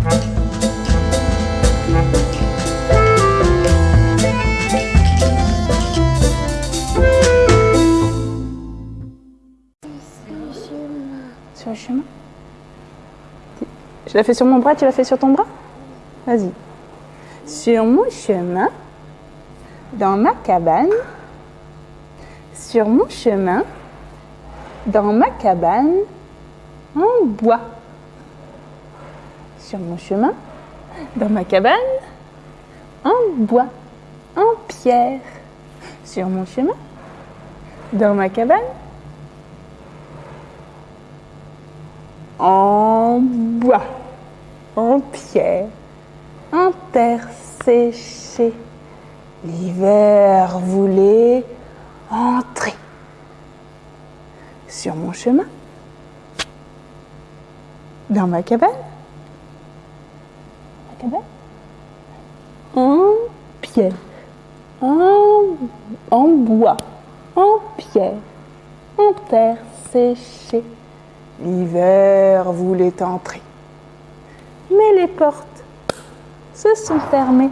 Sur le chemin Je l'ai fait sur mon bras, tu l'as fait sur ton bras? Vas-y. Sur mon chemin, dans ma cabane, sur mon chemin, dans ma cabane, en bois. Sur mon chemin, dans ma cabane, en bois, en pierre. Sur mon chemin, dans ma cabane, en bois, en pierre, en terre séchée. L'hiver voulait entrer sur mon chemin, dans ma cabane, en pierre, en, en bois, en pierre, en terre séchée. L'hiver voulait entrer. Mais les portes se sont fermées.